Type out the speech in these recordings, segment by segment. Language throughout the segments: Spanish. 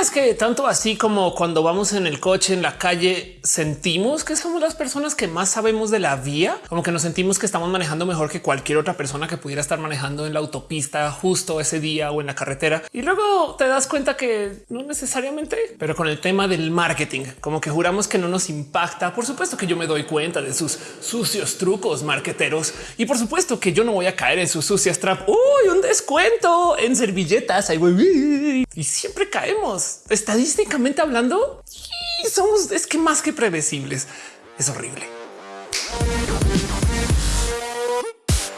es que tanto así como cuando vamos en el coche, en la calle, sentimos que somos las personas que más sabemos de la vía, como que nos sentimos que estamos manejando mejor que cualquier otra persona que pudiera estar manejando en la autopista justo ese día o en la carretera. Y luego te das cuenta que no necesariamente, pero con el tema del marketing, como que juramos que no nos impacta. Por supuesto que yo me doy cuenta de sus sucios trucos marqueteros y por supuesto que yo no voy a caer en sus sucias trap. Uy, un descuento en servilletas. Y siempre caemos estadísticamente hablando. Somos es que más que predecibles. Es horrible.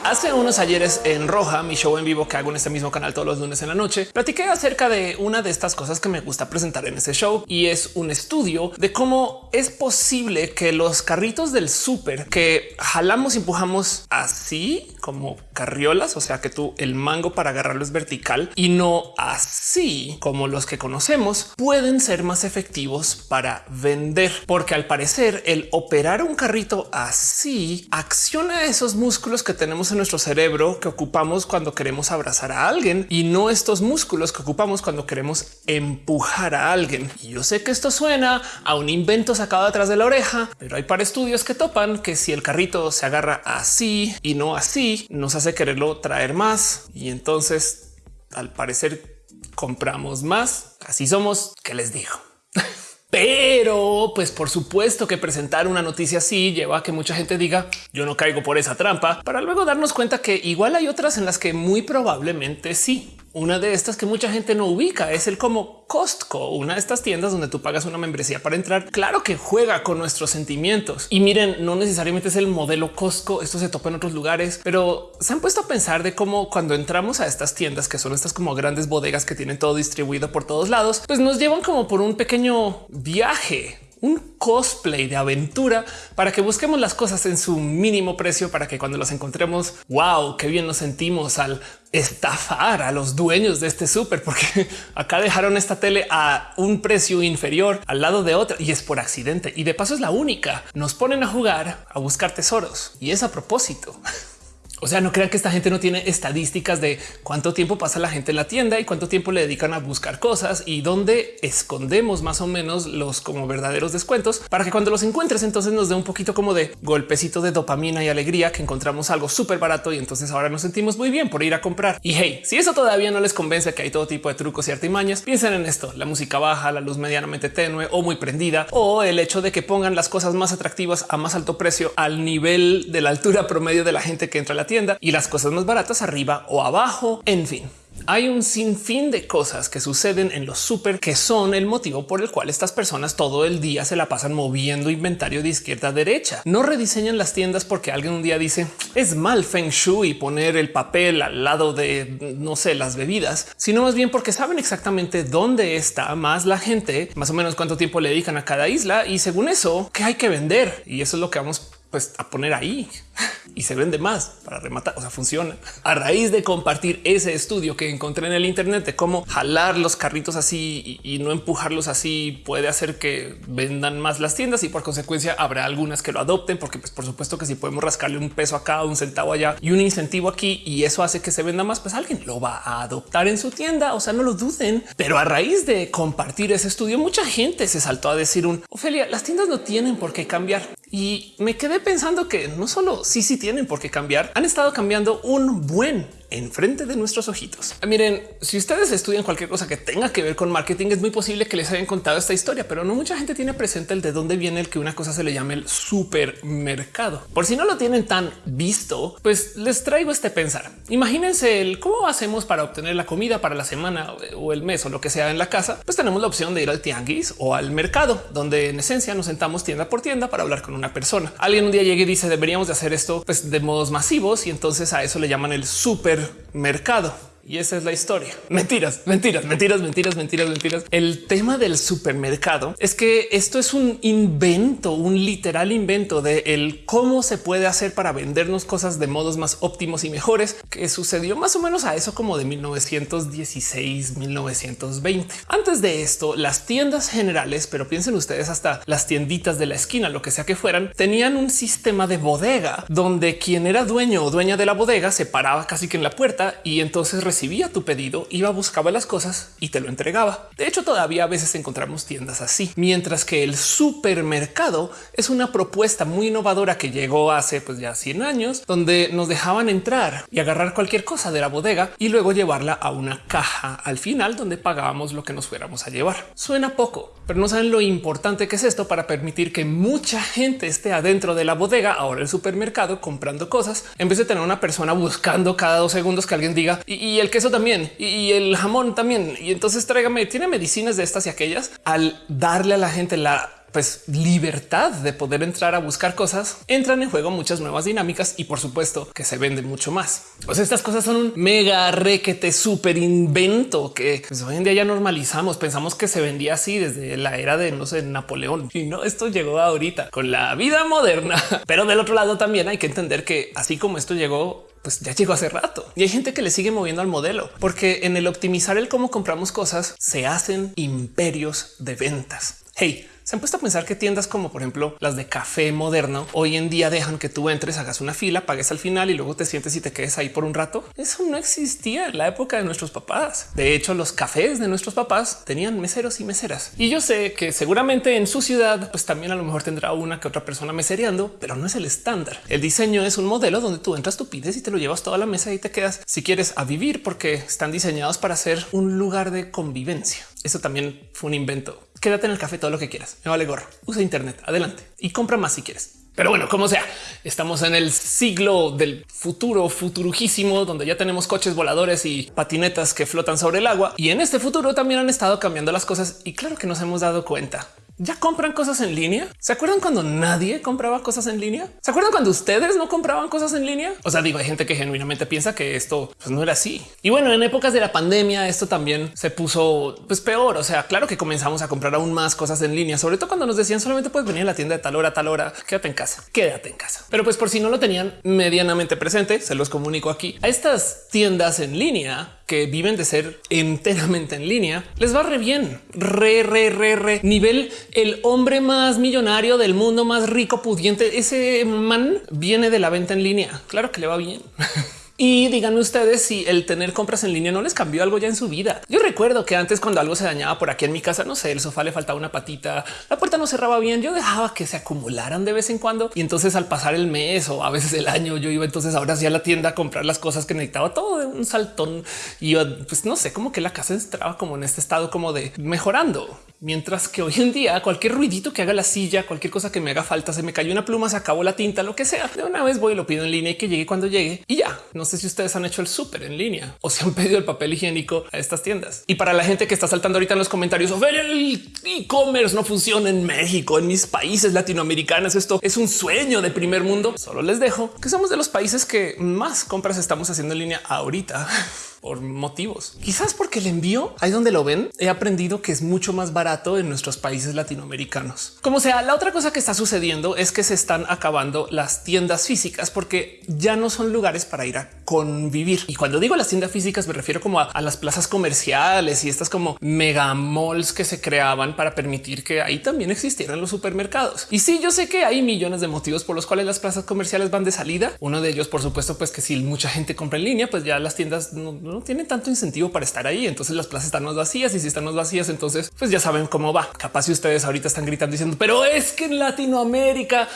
Hace unos ayeres en Roja, mi show en vivo que hago en este mismo canal todos los lunes en la noche, platiqué acerca de una de estas cosas que me gusta presentar en ese show y es un estudio de cómo es posible que los carritos del súper que jalamos y empujamos así como carriolas, o sea que tú el mango para agarrarlo es vertical y no así como los que conocemos, pueden ser más efectivos para vender, porque al parecer el operar un carrito así acciona esos músculos que tenemos en nuestro cerebro que ocupamos cuando queremos abrazar a alguien y no estos músculos que ocupamos cuando queremos empujar a alguien. Y yo sé que esto suena a un invento sacado atrás de la oreja, pero hay para estudios que topan que si el carrito se agarra así y no así, nos hace quererlo traer más. Y entonces, al parecer, compramos más. Así somos. ¿Qué les digo? Pero pues por supuesto que presentar una noticia así lleva a que mucha gente diga yo no caigo por esa trampa para luego darnos cuenta que igual hay otras en las que muy probablemente sí. Una de estas que mucha gente no ubica es el como Costco, una de estas tiendas donde tú pagas una membresía para entrar. Claro que juega con nuestros sentimientos y miren, no necesariamente es el modelo Costco. Esto se topa en otros lugares, pero se han puesto a pensar de cómo cuando entramos a estas tiendas que son estas como grandes bodegas que tienen todo distribuido por todos lados, pues nos llevan como por un pequeño viaje un cosplay de aventura para que busquemos las cosas en su mínimo precio para que cuando las encontremos, wow, qué bien nos sentimos al estafar a los dueños de este súper, porque acá dejaron esta tele a un precio inferior al lado de otra y es por accidente. Y de paso es la única. Nos ponen a jugar a buscar tesoros y es a propósito. O sea, no crean que esta gente no tiene estadísticas de cuánto tiempo pasa la gente en la tienda y cuánto tiempo le dedican a buscar cosas y dónde escondemos más o menos los como verdaderos descuentos para que cuando los encuentres entonces nos dé un poquito como de golpecito de dopamina y alegría que encontramos algo súper barato y entonces ahora nos sentimos muy bien por ir a comprar. Y hey, si eso todavía no les convence que hay todo tipo de trucos y artimañas, piensen en esto, la música baja, la luz medianamente tenue o muy prendida o el hecho de que pongan las cosas más atractivas a más alto precio al nivel de la altura promedio de la gente que entra a la tienda y las cosas más baratas arriba o abajo. En fin, hay un sinfín de cosas que suceden en los súper que son el motivo por el cual estas personas todo el día se la pasan moviendo inventario de izquierda a derecha. No rediseñan las tiendas porque alguien un día dice es mal feng shui poner el papel al lado de no sé las bebidas, sino más bien porque saben exactamente dónde está más la gente, más o menos cuánto tiempo le dedican a cada isla y según eso qué hay que vender. Y eso es lo que vamos pues a poner ahí y se vende más para rematar. O sea, funciona a raíz de compartir ese estudio que encontré en el Internet de cómo jalar los carritos así y, no empujarlos así puede hacer que vendan más las tiendas y por consecuencia habrá algunas que lo adopten, porque pues por supuesto que si podemos rascarle un peso acá, un centavo allá y un incentivo aquí y eso hace que se venda más, pues alguien lo va a adoptar en su tienda. O sea, no lo duden. Pero a raíz de compartir ese estudio, mucha gente se saltó a decir un Ofelia, las tiendas no tienen por qué cambiar. Y me quedé pensando que no solo sí, sí tienen por qué cambiar, han estado cambiando un buen enfrente de nuestros ojitos. Ah, miren, si ustedes estudian cualquier cosa que tenga que ver con marketing, es muy posible que les hayan contado esta historia, pero no mucha gente tiene presente el de dónde viene el que una cosa se le llame el supermercado. Por si no lo tienen tan visto, pues les traigo este pensar. Imagínense el cómo hacemos para obtener la comida para la semana o el mes o lo que sea en la casa. Pues tenemos la opción de ir al tianguis o al mercado, donde en esencia nos sentamos tienda por tienda para hablar con una persona. Alguien un día llega y dice deberíamos de hacer esto pues, de modos masivos y entonces a eso le llaman el super mercado. Y esa es la historia. Mentiras, mentiras, mentiras, mentiras, mentiras, mentiras. El tema del supermercado es que esto es un invento, un literal invento de el cómo se puede hacer para vendernos cosas de modos más óptimos y mejores que sucedió más o menos a eso como de 1916, 1920. Antes de esto, las tiendas generales, pero piensen ustedes hasta las tienditas de la esquina, lo que sea que fueran, tenían un sistema de bodega donde quien era dueño o dueña de la bodega se paraba casi que en la puerta y entonces recibía tu pedido, iba, buscaba las cosas y te lo entregaba. De hecho, todavía a veces encontramos tiendas así, mientras que el supermercado es una propuesta muy innovadora que llegó hace pues ya 100 años, donde nos dejaban entrar y agarrar cualquier cosa de la bodega y luego llevarla a una caja al final donde pagábamos lo que nos fuéramos a llevar. Suena poco, pero no saben lo importante que es esto para permitir que mucha gente esté adentro de la bodega, ahora el supermercado, comprando cosas, en vez de tener una persona buscando cada dos segundos que alguien diga y, el queso también y, el jamón también. Y entonces tráigame, tiene medicinas de estas y aquellas al darle a la gente la pues libertad de poder entrar a buscar cosas, entran en juego muchas nuevas dinámicas y por supuesto que se vende mucho más. Estas cosas son un mega requete súper invento que pues, hoy en día ya normalizamos. Pensamos que se vendía así desde la era de no sé, Napoleón y no esto llegó ahorita con la vida moderna. Pero del otro lado también hay que entender que así como esto llegó pues ya llegó hace rato y hay gente que le sigue moviendo al modelo, porque en el optimizar el cómo compramos cosas se hacen imperios de ventas. Hey, se han puesto a pensar que tiendas como por ejemplo las de café moderno hoy en día dejan que tú entres, hagas una fila, pagues al final y luego te sientes y te quedes ahí por un rato. Eso no existía en la época de nuestros papás. De hecho, los cafés de nuestros papás tenían meseros y meseras. Y yo sé que seguramente en su ciudad pues también a lo mejor tendrá una que otra persona mesereando, pero no es el estándar. El diseño es un modelo donde tú entras, tú pides y te lo llevas toda la mesa y te quedas si quieres a vivir porque están diseñados para ser un lugar de convivencia. Eso también fue un invento quédate en el café todo lo que quieras. Me vale gorro. Usa Internet. Adelante y compra más si quieres. Pero bueno, como sea, estamos en el siglo del futuro futurujísimo, donde ya tenemos coches voladores y patinetas que flotan sobre el agua. Y en este futuro también han estado cambiando las cosas y claro que nos hemos dado cuenta ya compran cosas en línea. ¿Se acuerdan cuando nadie compraba cosas en línea? ¿Se acuerdan cuando ustedes no compraban cosas en línea? O sea, digo, hay gente que genuinamente piensa que esto pues, no era así. Y bueno, en épocas de la pandemia esto también se puso pues peor. O sea, claro que comenzamos a comprar aún más cosas en línea, sobre todo cuando nos decían solamente puedes venir a la tienda de tal hora, tal hora, quédate en casa, quédate en casa. Pero pues por si no lo tenían medianamente presente, se los comunico aquí. A estas tiendas en línea que viven de ser enteramente en línea, les va re bien, re, re, re, re. Nivel el hombre más millonario del mundo, más rico, pudiente. Ese man viene de la venta en línea. Claro que le va bien. Y díganme ustedes si el tener compras en línea no les cambió algo ya en su vida. Yo recuerdo que antes cuando algo se dañaba por aquí en mi casa, no sé, el sofá le faltaba una patita, la puerta no cerraba bien, yo dejaba que se acumularan de vez en cuando y entonces al pasar el mes o a veces el año yo iba entonces ahora sí a la tienda a comprar las cosas que necesitaba todo de un saltón y pues no sé, como que la casa entraba como en este estado como de mejorando. Mientras que hoy en día cualquier ruidito que haga la silla, cualquier cosa que me haga falta, se me cayó una pluma, se acabó la tinta, lo que sea. De una vez voy y lo pido en línea y que llegue cuando llegue y ya. No sé si ustedes han hecho el súper en línea o si han pedido el papel higiénico a estas tiendas. Y para la gente que está saltando ahorita en los comentarios, ver el e-commerce no funciona en México, en mis países latinoamericanos. Esto es un sueño de primer mundo. Solo les dejo que somos de los países que más compras estamos haciendo en línea ahorita. por motivos. Quizás porque el envío ahí donde lo ven, he aprendido que es mucho más barato en nuestros países latinoamericanos. Como sea, la otra cosa que está sucediendo es que se están acabando las tiendas físicas porque ya no son lugares para ir a convivir. Y cuando digo las tiendas físicas me refiero como a, las plazas comerciales y estas como mega malls que se creaban para permitir que ahí también existieran los supermercados. Y sí, yo sé que hay millones de motivos por los cuales las plazas comerciales van de salida. Uno de ellos, por supuesto, pues que si mucha gente compra en línea, pues ya las tiendas no no tiene tanto incentivo para estar ahí. Entonces las plazas están más vacías y si están más vacías, entonces pues ya saben cómo va. Capaz si ustedes ahorita están gritando diciendo, pero es que en Latinoamérica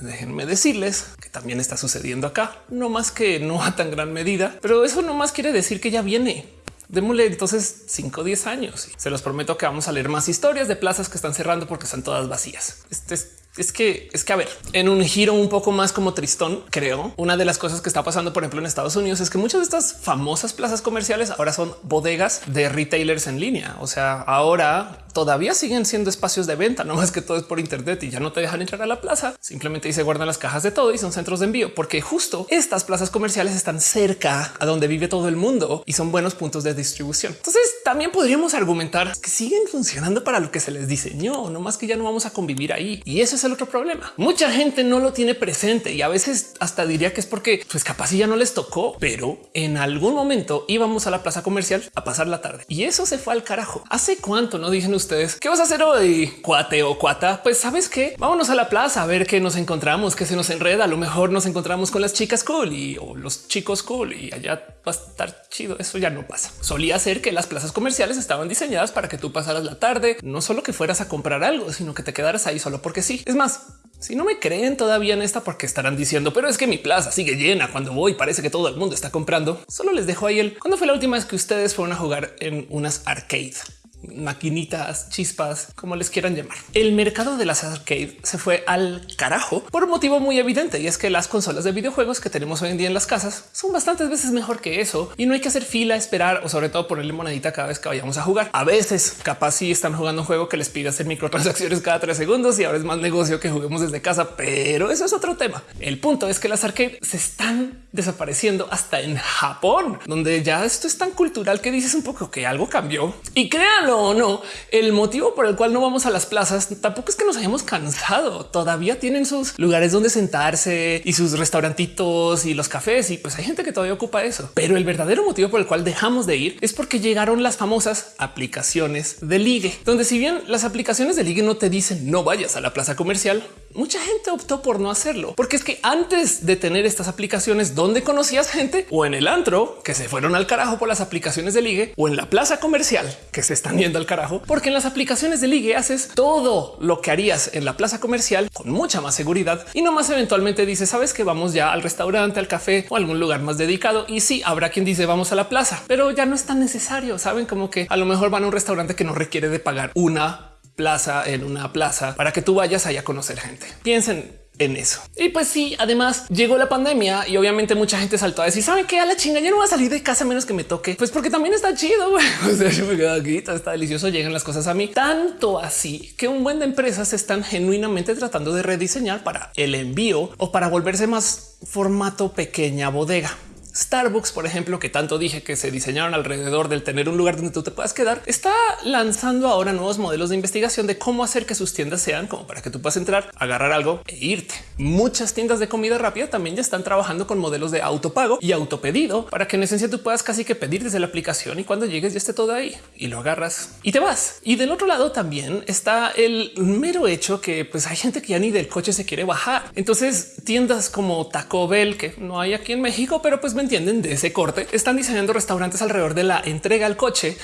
déjenme decirles que también está sucediendo acá, no más que no a tan gran medida, pero eso no más quiere decir que ya viene. Démosle entonces 5 o 10 años se los prometo que vamos a leer más historias de plazas que están cerrando porque están todas vacías. Este es es que es que a ver, en un giro un poco más como tristón, creo una de las cosas que está pasando, por ejemplo, en Estados Unidos es que muchas de estas famosas plazas comerciales ahora son bodegas de retailers en línea. O sea, ahora todavía siguen siendo espacios de venta, no más que todo es por Internet y ya no te dejan entrar a la plaza. Simplemente se guardan las cajas de todo y son centros de envío, porque justo estas plazas comerciales están cerca a donde vive todo el mundo y son buenos puntos de distribución. Entonces también podríamos argumentar que siguen funcionando para lo que se les diseñó, no más que ya no vamos a convivir ahí. Y eso es el otro problema. Mucha gente no lo tiene presente y a veces hasta diría que es porque pues capaz ya no les tocó, pero en algún momento íbamos a la plaza comercial a pasar la tarde y eso se fue al carajo. ¿Hace cuánto no dicen ustedes. ¿Qué vas a hacer hoy, cuate o cuata? Pues sabes qué? Vámonos a la plaza a ver qué nos encontramos, que se nos enreda. A lo mejor nos encontramos con las chicas cool y o los chicos cool y allá va a estar chido. Eso ya no pasa. Solía ser que las plazas comerciales estaban diseñadas para que tú pasaras la tarde, no solo que fueras a comprar algo, sino que te quedaras ahí solo porque sí. Es más, si no me creen todavía en esta, porque estarán diciendo, pero es que mi plaza sigue llena cuando voy, parece que todo el mundo está comprando. Solo les dejo ahí el cuando fue la última vez que ustedes fueron a jugar en unas arcade maquinitas, chispas, como les quieran llamar. El mercado de las arcade se fue al carajo por un motivo muy evidente y es que las consolas de videojuegos que tenemos hoy en día en las casas son bastantes veces mejor que eso y no hay que hacer fila, esperar o sobre todo ponerle monedita cada vez que vayamos a jugar. A veces capaz si están jugando un juego que les pide hacer microtransacciones cada tres segundos y ahora es más negocio que juguemos desde casa, pero eso es otro tema. El punto es que las arcade se están desapareciendo hasta en Japón, donde ya esto es tan cultural que dices un poco que algo cambió y crean o no, el motivo por el cual no vamos a las plazas tampoco es que nos hayamos cansado. Todavía tienen sus lugares donde sentarse y sus restaurantitos y los cafés. Y pues hay gente que todavía ocupa eso. Pero el verdadero motivo por el cual dejamos de ir es porque llegaron las famosas aplicaciones de ligue, donde si bien las aplicaciones de ligue no te dicen no vayas a la plaza comercial, mucha gente optó por no hacerlo, porque es que antes de tener estas aplicaciones donde conocías gente o en el antro que se fueron al carajo por las aplicaciones de ligue o en la plaza comercial que se están yendo al carajo, porque en las aplicaciones de ligue haces todo lo que harías en la plaza comercial con mucha más seguridad y no más eventualmente dices, sabes que vamos ya al restaurante, al café o algún lugar más dedicado. Y sí, habrá quien dice vamos a la plaza, pero ya no es tan necesario. Saben como que a lo mejor van a un restaurante que no requiere de pagar una plaza en una plaza para que tú vayas allá a conocer gente. Piensen en eso. Y pues sí, además llegó la pandemia y obviamente mucha gente saltó a decir, ¿saben qué? A la chinga, ya no va a salir de casa menos que me toque. Pues porque también está chido, yo me está delicioso, llegan las cosas a mí. Tanto así que un buen de empresas están genuinamente tratando de rediseñar para el envío o para volverse más formato pequeña bodega. Starbucks, por ejemplo, que tanto dije que se diseñaron alrededor del tener un lugar donde tú te puedas quedar, está lanzando ahora nuevos modelos de investigación de cómo hacer que sus tiendas sean como para que tú puedas entrar, agarrar algo e irte. Muchas tiendas de comida rápida también ya están trabajando con modelos de autopago y autopedido para que en esencia tú puedas casi que pedir desde la aplicación y cuando llegues ya esté todo ahí y lo agarras y te vas. Y del otro lado también está el mero hecho que pues hay gente que ya ni del coche se quiere bajar. Entonces tiendas como Taco Bell que no hay aquí en México, pero pues entienden de ese corte, están diseñando restaurantes alrededor de la entrega al coche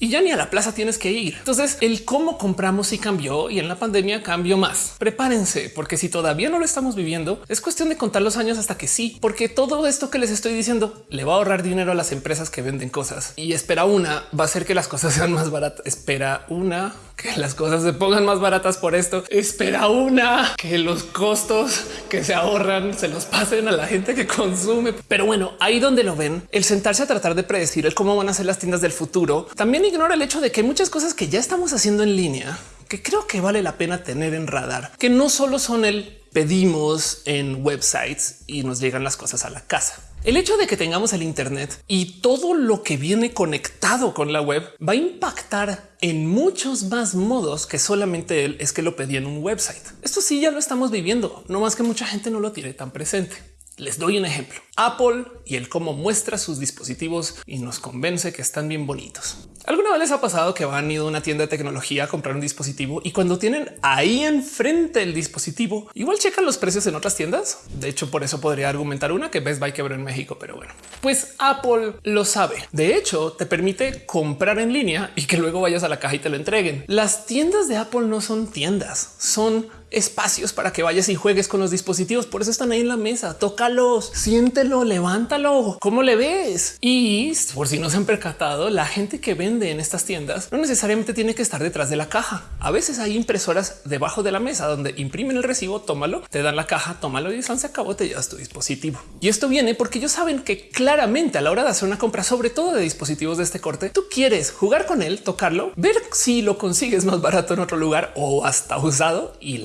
y ya ni a la plaza tienes que ir. Entonces el cómo compramos y cambió y en la pandemia cambió más. Prepárense porque si todavía no lo estamos viviendo, es cuestión de contar los años hasta que sí, porque todo esto que les estoy diciendo le va a ahorrar dinero a las empresas que venden cosas y espera una va a hacer que las cosas sean más baratas. Espera una que las cosas se pongan más baratas por esto. Espera una que los costos que se ahorran se los pasen a la gente que consume. Pero bueno, ahí donde lo ven, el sentarse a tratar de predecir el cómo van a ser las tiendas del futuro también ignora el hecho de que hay muchas cosas que ya estamos haciendo en línea que creo que vale la pena tener en radar, que no solo son el pedimos en websites y nos llegan las cosas a la casa. El hecho de que tengamos el Internet y todo lo que viene conectado con la web va a impactar en muchos más modos que solamente él es que lo pedí en un website. Esto sí ya lo estamos viviendo, no más que mucha gente no lo tiene tan presente. Les doy un ejemplo. Apple y el cómo muestra sus dispositivos y nos convence que están bien bonitos. ¿Alguna vez les ha pasado que van ido a una tienda de tecnología a comprar un dispositivo y cuando tienen ahí enfrente el dispositivo, igual checan los precios en otras tiendas? De hecho, por eso podría argumentar una que Best Buy quebró en México, pero bueno, pues Apple lo sabe. De hecho, te permite comprar en línea y que luego vayas a la caja y te lo entreguen. Las tiendas de Apple no son tiendas, son espacios para que vayas y juegues con los dispositivos. Por eso están ahí en la mesa. Tócalos, siéntelo, levántalo. ¿Cómo le ves? Y por si no se han percatado, la gente que vende en estas tiendas no necesariamente tiene que estar detrás de la caja. A veces hay impresoras debajo de la mesa donde imprimen el recibo, tómalo, te dan la caja, tómalo y se acabó, te llevas tu dispositivo. Y esto viene porque ellos saben que claramente a la hora de hacer una compra, sobre todo de dispositivos de este corte, tú quieres jugar con él, tocarlo, ver si lo consigues más barato en otro lugar o hasta usado y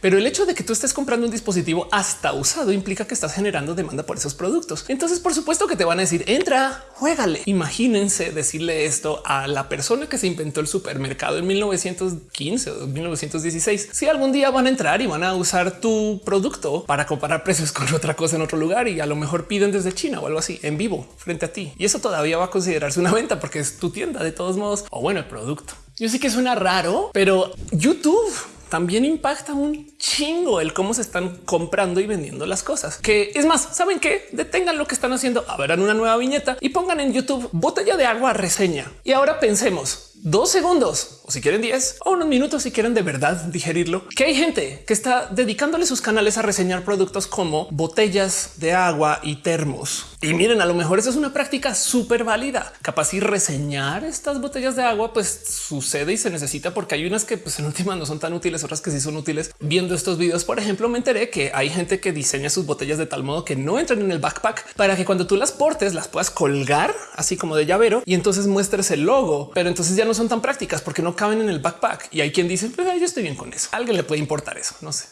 pero el hecho de que tú estés comprando un dispositivo hasta usado implica que estás generando demanda por esos productos. Entonces, por supuesto que te van a decir entra, juégale. Imagínense decirle esto a la persona que se inventó el supermercado en 1915 o 1916. Si algún día van a entrar y van a usar tu producto para comparar precios con otra cosa en otro lugar y a lo mejor piden desde China o algo así en vivo frente a ti. Y eso todavía va a considerarse una venta porque es tu tienda de todos modos o bueno, el producto. Yo sí que suena raro, pero YouTube también impacta un chingo el cómo se están comprando y vendiendo las cosas. Que es más, ¿saben qué? Detengan lo que están haciendo, abran una nueva viñeta y pongan en YouTube botella de agua reseña. Y ahora pensemos, dos segundos o si quieren 10 o unos minutos si quieren de verdad digerirlo, que hay gente que está dedicándole sus canales a reseñar productos como botellas de agua y termos. Y miren, a lo mejor esa es una práctica súper válida. Capaz y reseñar estas botellas de agua, pues sucede y se necesita porque hay unas que pues en última no son tan útiles, otras que sí son útiles. Viendo estos videos, por ejemplo, me enteré que hay gente que diseña sus botellas de tal modo que no entran en el backpack para que cuando tú las portes las puedas colgar así como de llavero y entonces muestres el logo, pero entonces ya no son tan prácticas porque no caben en el backpack. Y hay quien dice, pues yo estoy bien con eso. Alguien le puede importar eso. No sé.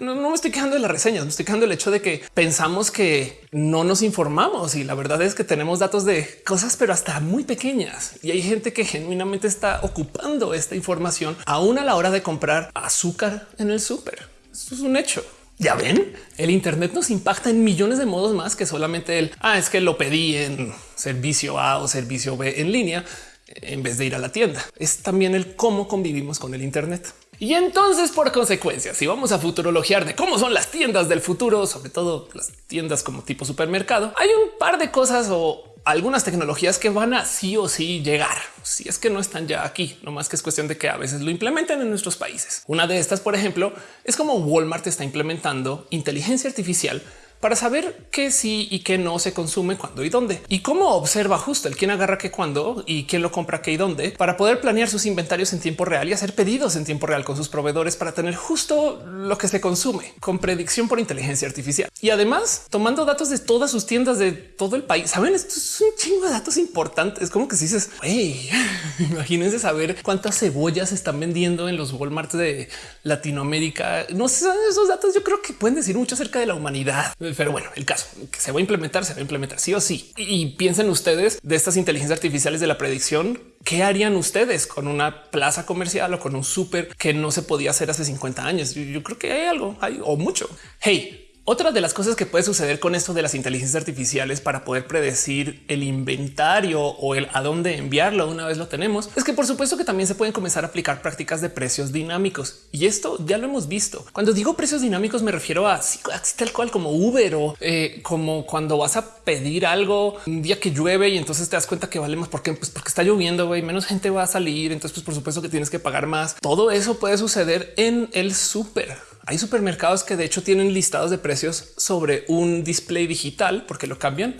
No, me estoy quejando de las reseñas, me estoy quejando del hecho de que pensamos que no nos informamos y la verdad es que tenemos datos de cosas, pero hasta muy pequeñas. Y hay gente que genuinamente está ocupando esta información aún a la hora de comprar azúcar en el súper. Esto es un hecho. Ya ven, el Internet nos impacta en millones de modos más que solamente el ah, es que lo pedí en servicio A o servicio B en línea en vez de ir a la tienda. Es también el cómo convivimos con el Internet. Y entonces, por consecuencia, si vamos a futurologiar de cómo son las tiendas del futuro, sobre todo las tiendas como tipo supermercado, hay un par de cosas o algunas tecnologías que van a sí o sí llegar, si es que no están ya aquí, no más que es cuestión de que a veces lo implementen en nuestros países. Una de estas, por ejemplo, es como Walmart está implementando inteligencia artificial para saber qué sí y qué no se consume cuándo y dónde y cómo observa justo el quién agarra qué cuándo y quién lo compra qué y dónde para poder planear sus inventarios en tiempo real y hacer pedidos en tiempo real con sus proveedores para tener justo lo que se consume con predicción por inteligencia artificial y además tomando datos de todas sus tiendas de todo el país. Saben, esto es un chingo de datos importantes. Como que si dices, hey, imagínense saber cuántas cebollas están vendiendo en los Walmart de Latinoamérica. No sé, esos datos yo creo que pueden decir mucho acerca de la humanidad pero bueno, el caso que se va a implementar, se va a implementar sí o sí. Y piensen ustedes de estas inteligencias artificiales de la predicción. ¿Qué harían ustedes con una plaza comercial o con un súper que no se podía hacer hace 50 años? Yo, creo que hay algo, hay o mucho. Hey, otra de las cosas que puede suceder con esto de las inteligencias artificiales para poder predecir el inventario o el a dónde enviarlo una vez lo tenemos es que por supuesto que también se pueden comenzar a aplicar prácticas de precios dinámicos y esto ya lo hemos visto. Cuando digo precios dinámicos me refiero a tal cual como Uber o eh, como cuando vas a pedir algo un día que llueve y entonces te das cuenta que vale más porque, pues porque está lloviendo y menos gente va a salir. Entonces, pues por supuesto que tienes que pagar más. Todo eso puede suceder en el súper hay supermercados que de hecho tienen listados de precios sobre un display digital porque lo cambian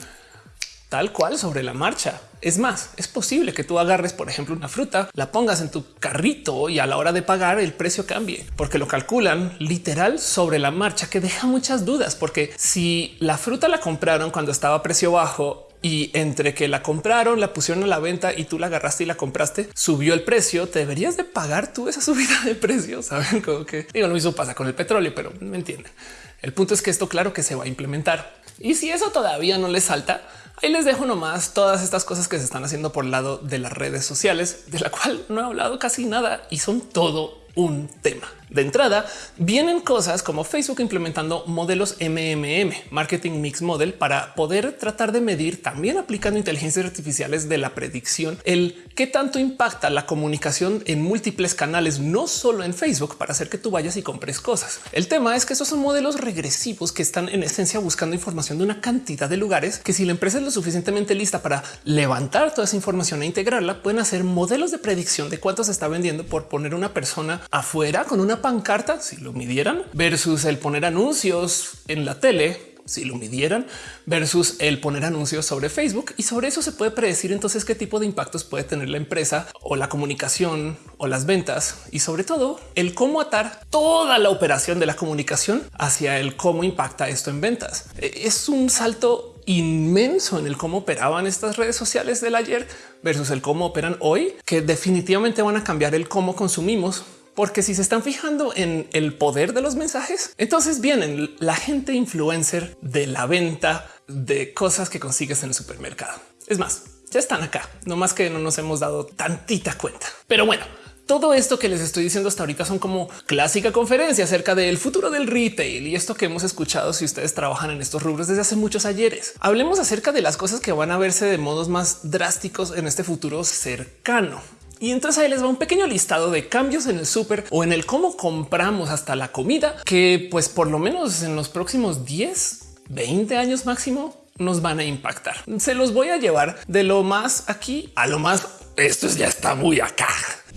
tal cual sobre la marcha. Es más, es posible que tú agarres, por ejemplo, una fruta, la pongas en tu carrito y a la hora de pagar el precio cambie, porque lo calculan literal sobre la marcha, que deja muchas dudas, porque si la fruta la compraron cuando estaba a precio bajo y entre que la compraron, la pusieron a la venta y tú la agarraste y la compraste, subió el precio. Te deberías de pagar tú esa subida de precio. Saben como que digo, lo mismo pasa con el petróleo, pero me entienden. El punto es que esto claro que se va a implementar. Y si eso todavía no les salta, ahí les dejo nomás todas estas cosas que se están haciendo por el lado de las redes sociales, de la cual no he hablado casi nada y son todo un tema. De entrada, vienen cosas como Facebook implementando modelos MMM, Marketing Mix Model, para poder tratar de medir también aplicando inteligencias artificiales de la predicción, el qué tanto impacta la comunicación en múltiples canales, no solo en Facebook, para hacer que tú vayas y compres cosas. El tema es que esos son modelos regresivos que están en esencia buscando información de una cantidad de lugares que si la empresa es lo suficientemente lista para levantar toda esa información e integrarla, pueden hacer modelos de predicción de cuánto se está vendiendo por poner una persona afuera con una pancarta, si lo midieran, versus el poner anuncios en la tele si lo midieran versus el poner anuncios sobre Facebook y sobre eso se puede predecir entonces qué tipo de impactos puede tener la empresa o la comunicación o las ventas y sobre todo el cómo atar toda la operación de la comunicación hacia el cómo impacta esto en ventas. E, es un salto inmenso en el cómo operaban estas redes sociales del ayer versus el cómo operan hoy, que definitivamente van a cambiar el cómo consumimos porque si se están fijando en el poder de los mensajes, entonces vienen la gente influencer de la venta de cosas que consigues en el supermercado. Es más, ya están acá, no más que no nos hemos dado tantita cuenta. Pero bueno, todo esto que les estoy diciendo hasta ahorita son como clásica conferencia acerca del futuro del retail y esto que hemos escuchado si ustedes trabajan en estos rubros desde hace muchos ayeres. Hablemos acerca de las cosas que van a verse de modos más drásticos en este futuro cercano. Y entonces ahí les va un pequeño listado de cambios en el súper o en el cómo compramos hasta la comida que pues por lo menos en los próximos 10, 20 años máximo nos van a impactar. Se los voy a llevar de lo más aquí a lo más. Esto ya está muy acá.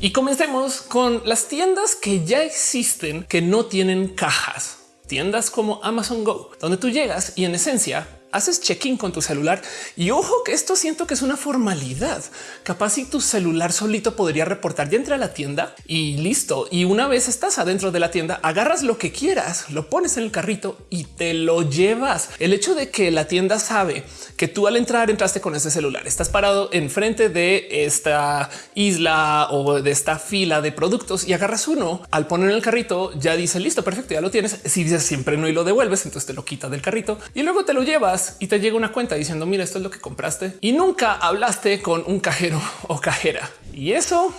Y comencemos con las tiendas que ya existen que no tienen cajas. Tiendas como Amazon Go, donde tú llegas y en esencia haces check-in con tu celular y ojo que esto siento que es una formalidad. Capaz si tu celular solito podría reportar ya entra a la tienda y listo. Y una vez estás adentro de la tienda, agarras lo que quieras, lo pones en el carrito y te lo llevas. El hecho de que la tienda sabe que tú al entrar entraste con ese celular, estás parado enfrente de esta isla o de esta fila de productos y agarras uno al poner en el carrito, ya dice listo, perfecto, ya lo tienes. Si dices siempre no y lo devuelves, entonces te lo quita del carrito y luego te lo llevas y te llega una cuenta diciendo mira, esto es lo que compraste y nunca hablaste con un cajero o cajera. Y eso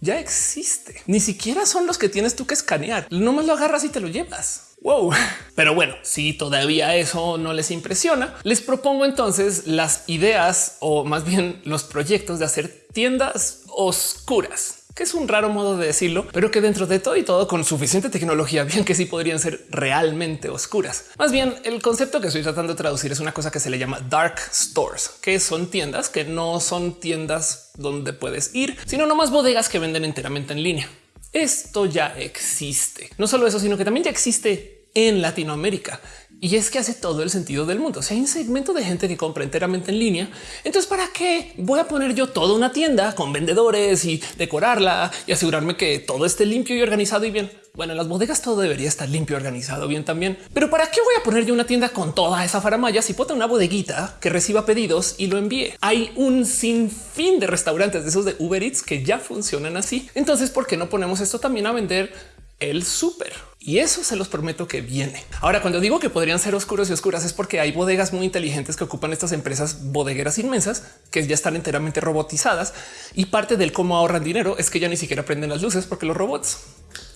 ya existe. Ni siquiera son los que tienes tú que escanear. Nomás lo agarras y te lo llevas. Wow. Pero bueno, si todavía eso no les impresiona, les propongo entonces las ideas o más bien los proyectos de hacer tiendas oscuras que es un raro modo de decirlo, pero que dentro de todo y todo con suficiente tecnología, bien que sí podrían ser realmente oscuras. Más bien el concepto que estoy tratando de traducir es una cosa que se le llama dark stores, que son tiendas que no son tiendas donde puedes ir, sino nomás bodegas que venden enteramente en línea. Esto ya existe. No solo eso, sino que también ya existe en Latinoamérica. Y es que hace todo el sentido del mundo. Si hay un segmento de gente que compra enteramente en línea, entonces para qué voy a poner yo toda una tienda con vendedores y decorarla y asegurarme que todo esté limpio y organizado y bien. Bueno, en las bodegas todo debería estar limpio, organizado bien también. Pero para qué voy a poner yo una tienda con toda esa faramaya si puedo una bodeguita que reciba pedidos y lo envíe? Hay un sinfín de restaurantes de esos de Uber Eats que ya funcionan así. Entonces, ¿por qué no ponemos esto también a vender el súper? Y eso se los prometo que viene. Ahora, cuando digo que podrían ser oscuros y oscuras es porque hay bodegas muy inteligentes que ocupan estas empresas bodegueras inmensas que ya están enteramente robotizadas y parte del cómo ahorran dinero es que ya ni siquiera prenden las luces porque los robots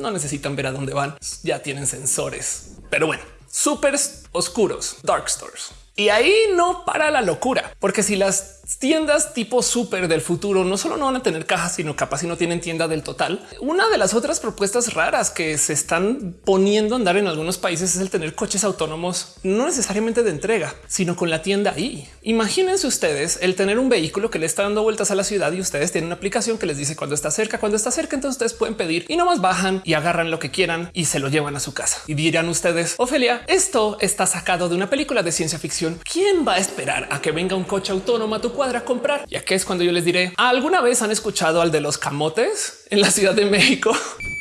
no necesitan ver a dónde van, ya tienen sensores. Pero bueno, súper oscuros, dark stores. Y ahí no para la locura, porque si las tiendas tipo súper del futuro no solo no van a tener cajas, sino capaz si no tienen tienda del total. Una de las otras propuestas raras que se están poniendo a andar en algunos países es el tener coches autónomos, no necesariamente de entrega, sino con la tienda ahí. Imagínense ustedes el tener un vehículo que le está dando vueltas a la ciudad y ustedes tienen una aplicación que les dice cuando está cerca, cuando está cerca, entonces ustedes pueden pedir y nomás bajan y agarran lo que quieran y se lo llevan a su casa. Y dirán ustedes, Ofelia, esto está sacado de una película de ciencia ficción. ¿Quién va a esperar a que venga un coche autónomo a tu cuadra comprar. Ya que es cuando yo les diré alguna vez han escuchado al de los camotes en la Ciudad de México.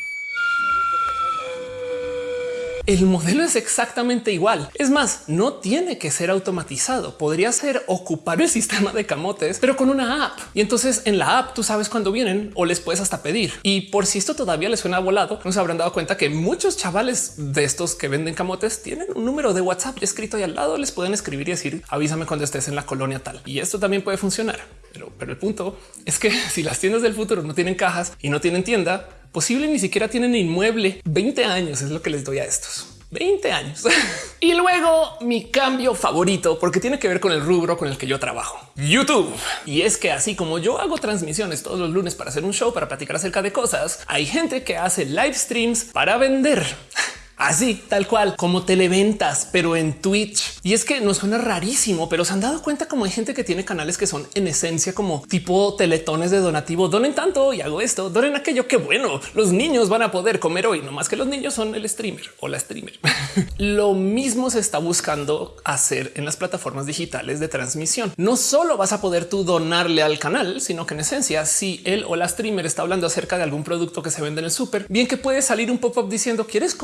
El modelo es exactamente igual. Es más, no tiene que ser automatizado. Podría ser ocupar el sistema de camotes, pero con una app. Y entonces en la app tú sabes cuándo vienen o les puedes hasta pedir. Y por si esto todavía les suena volado, no se habrán dado cuenta que muchos chavales de estos que venden camotes tienen un número de WhatsApp escrito ahí al lado. Les pueden escribir y decir avísame cuando estés en la colonia tal. Y esto también puede funcionar. Pero, pero el punto es que si las tiendas del futuro no tienen cajas y no tienen tienda, posible ni siquiera tienen inmueble. 20 años es lo que les doy a estos. 20 años. y luego mi cambio favorito, porque tiene que ver con el rubro con el que yo trabajo, YouTube. Y es que así como yo hago transmisiones todos los lunes para hacer un show, para platicar acerca de cosas, hay gente que hace live streams para vender. Así, tal cual, como televentas, pero en Twitch. Y es que no suena rarísimo, pero se han dado cuenta como hay gente que tiene canales que son en esencia como tipo teletones de donativo. Donen tanto y hago esto, donen aquello. que bueno, los niños van a poder comer hoy, no más que los niños son el streamer o la streamer. Lo mismo se está buscando hacer en las plataformas digitales de transmisión. No solo vas a poder tú donarle al canal, sino que en esencia, si él o la streamer está hablando acerca de algún producto que se vende en el súper, bien que puede salir un pop up diciendo quieres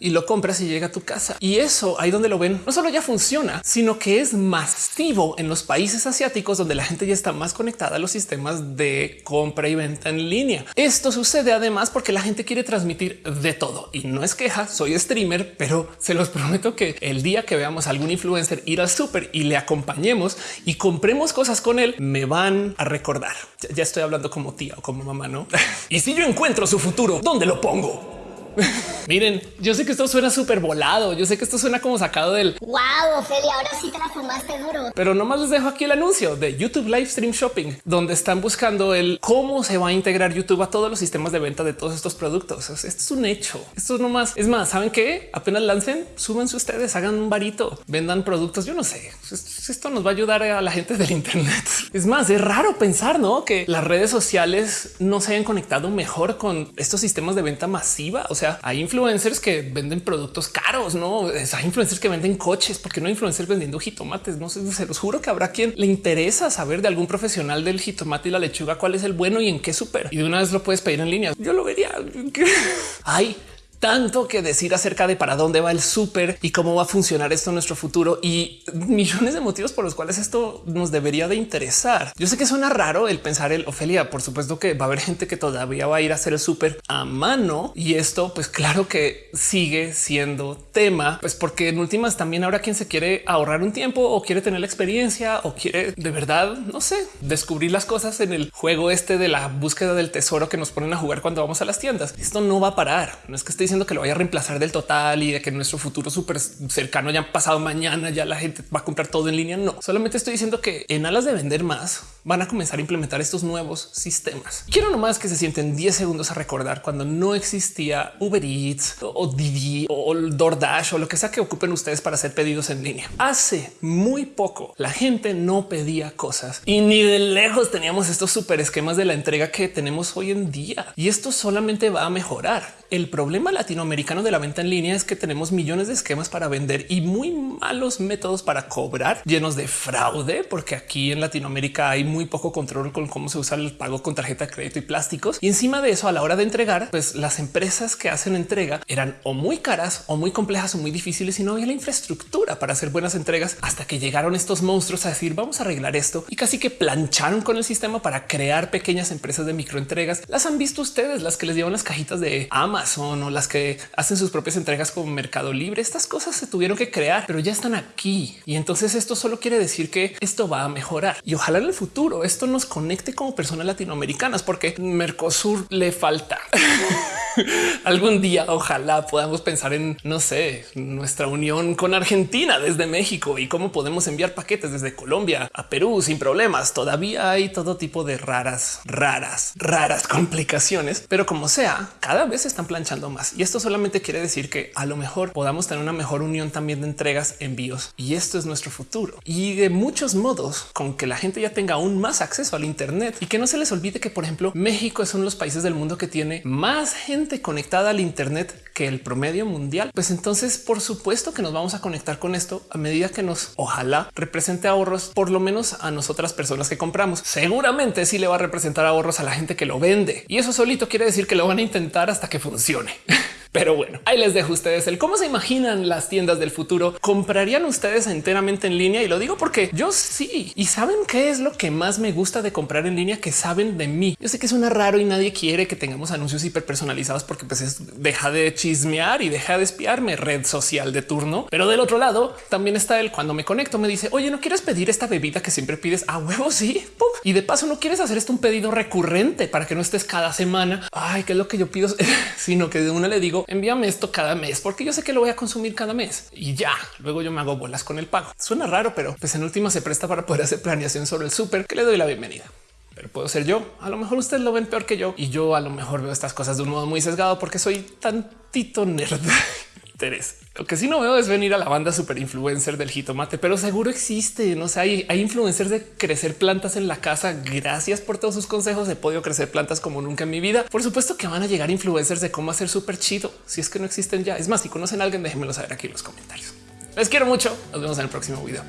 y lo compras y llega a tu casa. Y eso ahí donde lo ven, no solo ya funciona, sino que es masivo en los países asiáticos donde la gente ya está más conectada a los sistemas de compra y venta en línea. Esto sucede además porque la gente quiere transmitir de todo y no es queja. Soy streamer, pero se los prometo que el día que veamos a algún influencer ir al súper y le acompañemos y compremos cosas con él, me van a recordar. Ya estoy hablando como tía o como mamá, no? y si yo encuentro su futuro, ¿dónde lo pongo? Miren, yo sé que esto suena súper volado. Yo sé que esto suena como sacado del wow, Ophelia, ahora sí te la fumaste duro. Pero nomás les dejo aquí el anuncio de YouTube Live Stream Shopping, donde están buscando el cómo se va a integrar YouTube a todos los sistemas de venta de todos estos productos. Esto es un hecho. Esto es nomás. Es más, saben que apenas lancen, súbanse ustedes, hagan un varito, vendan productos. Yo no sé. Esto nos va a ayudar a la gente del Internet. Es más, es raro pensar ¿no? que las redes sociales no se hayan conectado mejor con estos sistemas de venta masiva. O sea, hay influencers que venden productos caros, no hay influencers que venden coches, porque no hay influencers vendiendo jitomates. No sé, se los juro que habrá quien le interesa saber de algún profesional del jitomate y la lechuga cuál es el bueno y en qué súper. Y de una vez lo puedes pedir en línea. Yo lo vería. Hay tanto que decir acerca de para dónde va el súper y cómo va a funcionar esto en nuestro futuro y millones de motivos por los cuales esto nos debería de interesar. Yo sé que suena raro el pensar el Ofelia. Por supuesto que va a haber gente que todavía va a ir a hacer el súper a mano y esto, pues claro que sigue siendo tema, pues porque en últimas también habrá quien se quiere ahorrar un tiempo o quiere tener la experiencia o quiere de verdad, no sé, descubrir las cosas en el juego este de la búsqueda del tesoro que nos ponen a jugar cuando vamos a las tiendas. Esto no va a parar. No es que esté que lo vaya a reemplazar del total y de que nuestro futuro súper cercano ya pasado mañana, ya la gente va a comprar todo en línea. No, solamente estoy diciendo que en alas de vender más van a comenzar a implementar estos nuevos sistemas. Quiero nomás que se sienten 10 segundos a recordar cuando no existía Uber Eats o Didi o DoorDash o lo que sea que ocupen ustedes para hacer pedidos en línea. Hace muy poco la gente no pedía cosas y ni de lejos teníamos estos super esquemas de la entrega que tenemos hoy en día. Y esto solamente va a mejorar. El problema latinoamericano de la venta en línea es que tenemos millones de esquemas para vender y muy malos métodos para cobrar llenos de fraude, porque aquí en Latinoamérica hay muy poco control con cómo se usa el pago con tarjeta de crédito y plásticos. Y encima de eso, a la hora de entregar, pues las empresas que hacen entrega eran o muy caras o muy complejas o muy difíciles y no había la infraestructura para hacer buenas entregas hasta que llegaron estos monstruos a decir vamos a arreglar esto y casi que plancharon con el sistema para crear pequeñas empresas de microentregas. Las han visto ustedes, las que les llevan las cajitas de Amazon Amazon o las que hacen sus propias entregas como Mercado Libre. Estas cosas se tuvieron que crear, pero ya están aquí. Y entonces esto solo quiere decir que esto va a mejorar y ojalá en el futuro esto nos conecte como personas latinoamericanas, porque Mercosur le falta. Algún día ojalá podamos pensar en, no sé, nuestra unión con Argentina desde México y cómo podemos enviar paquetes desde Colombia a Perú sin problemas. Todavía hay todo tipo de raras, raras, raras complicaciones, pero como sea, cada vez están planchando más. Y esto solamente quiere decir que a lo mejor podamos tener una mejor unión también de entregas, envíos. Y esto es nuestro futuro. Y de muchos modos, con que la gente ya tenga aún más acceso al Internet y que no se les olvide que, por ejemplo, México es uno de los países del mundo que tiene más gente conectada al Internet que el promedio mundial, pues entonces por supuesto que nos vamos a conectar con esto a medida que nos ojalá represente ahorros, por lo menos a nosotras personas que compramos. Seguramente sí le va a representar ahorros a la gente que lo vende y eso solito quiere decir que lo van a intentar hasta que funcione. Pero bueno, ahí les dejo ustedes el cómo se imaginan las tiendas del futuro. ¿Comprarían ustedes enteramente en línea? Y lo digo porque yo sí. ¿Y saben qué es lo que más me gusta de comprar en línea? Que saben de mí. Yo sé que suena raro y nadie quiere que tengamos anuncios hiper personalizados porque pues es, deja de chismear y deja de espiarme red social de turno. Pero del otro lado también está el cuando me conecto me dice, oye, ¿no quieres pedir esta bebida que siempre pides a huevo? Sí. Y de paso no quieres hacer esto un pedido recurrente para que no estés cada semana. Ay, qué es lo que yo pido, sino que de una le digo, envíame esto cada mes porque yo sé que lo voy a consumir cada mes y ya luego yo me hago bolas con el pago. Suena raro, pero pues en última se presta para poder hacer planeación sobre el súper que le doy la bienvenida pero puedo ser yo. A lo mejor ustedes lo ven peor que yo y yo a lo mejor veo estas cosas de un modo muy sesgado porque soy tantito nerd. Lo que sí no veo es venir a la banda super influencer del jitomate, pero seguro existe. No sé, hay, hay influencers de crecer plantas en la casa. Gracias por todos sus consejos. He podido crecer plantas como nunca en mi vida. Por supuesto que van a llegar influencers de cómo hacer súper chido. Si es que no existen ya. Es más, si conocen a alguien, déjenmelo saber aquí en los comentarios. Les quiero mucho. Nos vemos en el próximo video.